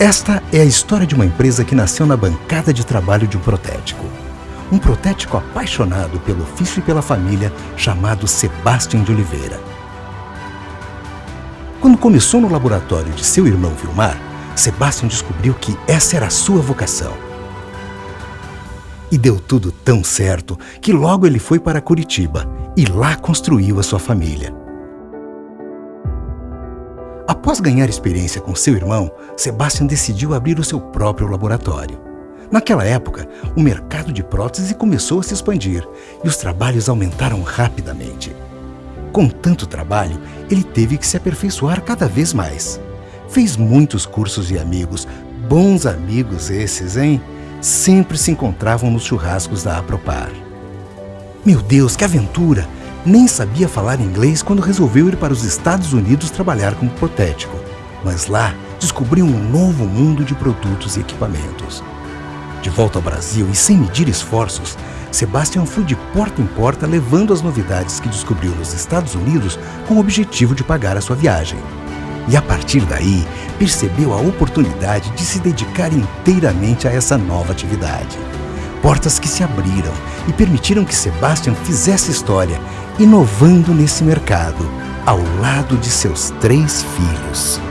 Esta é a história de uma empresa que nasceu na bancada de trabalho de um protético. Um protético apaixonado pelo ofício e pela família, chamado Sebastião de Oliveira. Quando começou no laboratório de seu irmão Vilmar, Sebastião descobriu que essa era a sua vocação. E deu tudo tão certo que logo ele foi para Curitiba e lá construiu a sua família. Após ganhar experiência com seu irmão, Sebastian decidiu abrir o seu próprio laboratório. Naquela época, o mercado de prótese começou a se expandir e os trabalhos aumentaram rapidamente. Com tanto trabalho, ele teve que se aperfeiçoar cada vez mais. Fez muitos cursos e amigos, bons amigos esses, hein? Sempre se encontravam nos churrascos da Apropar. Meu Deus, que aventura! Nem sabia falar inglês quando resolveu ir para os Estados Unidos trabalhar como protético. Mas lá descobriu um novo mundo de produtos e equipamentos. De volta ao Brasil e sem medir esforços, Sebastian foi de porta em porta levando as novidades que descobriu nos Estados Unidos com o objetivo de pagar a sua viagem. E a partir daí, percebeu a oportunidade de se dedicar inteiramente a essa nova atividade. Portas que se abriram e permitiram que Sebastian fizesse história inovando nesse mercado, ao lado de seus três filhos.